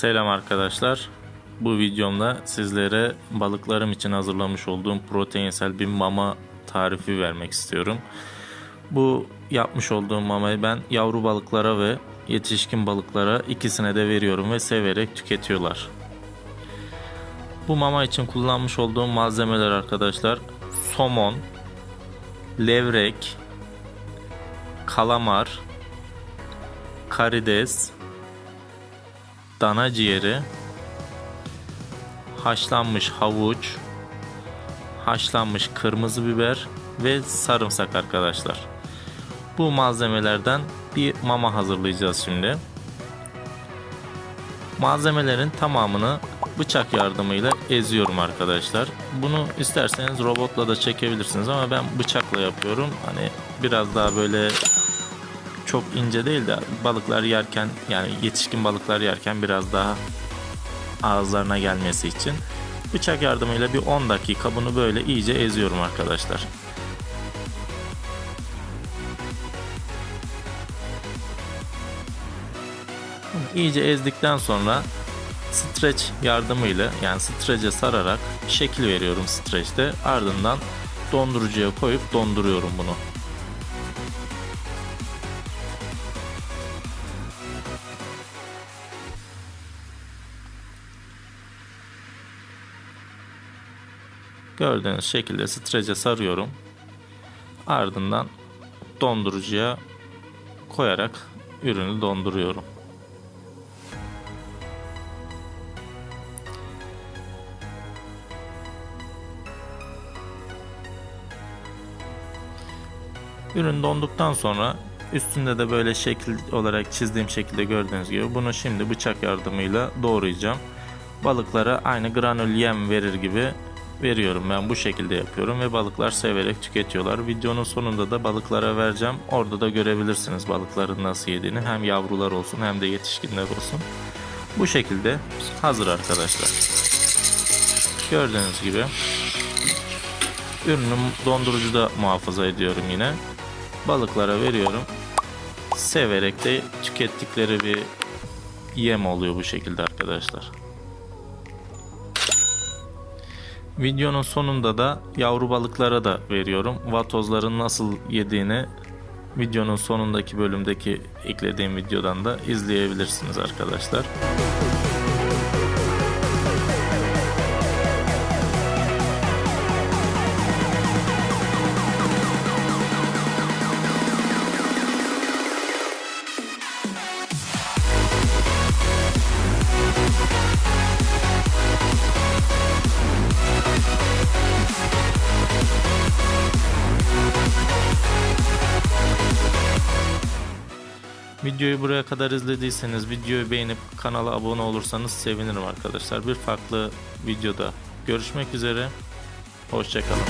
Selam arkadaşlar. Bu videomda sizlere balıklarım için hazırlamış olduğum proteinsel bir mama tarifi vermek istiyorum. Bu yapmış olduğum mamayı ben yavru balıklara ve yetişkin balıklara ikisine de veriyorum ve severek tüketiyorlar. Bu mama için kullanmış olduğum malzemeler arkadaşlar somon, levrek, kalamar, karides, dana ciğeri, haşlanmış havuç, haşlanmış kırmızı biber ve sarımsak arkadaşlar. Bu malzemelerden bir mama hazırlayacağız şimdi. Malzemelerin tamamını bıçak yardımıyla eziyorum arkadaşlar. Bunu isterseniz robotla da çekebilirsiniz ama ben bıçakla yapıyorum. Hani biraz daha böyle çok ince değil de balıklar yerken yani yetişkin balıklar yerken biraz daha ağızlarına gelmesi için bıçak yardımıyla bir 10 dakika bunu böyle iyice eziyorum arkadaşlar. İyice ezdikten sonra streç yardımıyla yani streçe sararak şekil veriyorum streçte ardından dondurucuya koyup donduruyorum bunu. Gördüğünüz şekilde strece sarıyorum. Ardından dondurucuya koyarak ürünü donduruyorum. Ürün donduktan sonra üstünde de böyle şekil olarak çizdiğim şekilde gördüğünüz gibi bunu şimdi bıçak yardımıyla doğrayacağım. Balıklara aynı granül yem verir gibi veriyorum ben bu şekilde yapıyorum ve balıklar severek tüketiyorlar. Videonun sonunda da balıklara vereceğim. Orada da görebilirsiniz balıkların nasıl yediğini. Hem yavrular olsun hem de yetişkinler olsun. Bu şekilde hazır arkadaşlar. Gördüğünüz gibi ürünü dondurucuda muhafaza ediyorum yine. Balıklara veriyorum. Severek de tükettikleri bir yem oluyor bu şekilde arkadaşlar. Videonun sonunda da yavru balıklara da veriyorum. Vatozların nasıl yediğini videonun sonundaki bölümdeki eklediğim videodan da izleyebilirsiniz arkadaşlar. Videoyu buraya kadar izlediyseniz videoyu beğenip kanala abone olursanız sevinirim arkadaşlar. Bir farklı videoda görüşmek üzere. Hoşçakalın.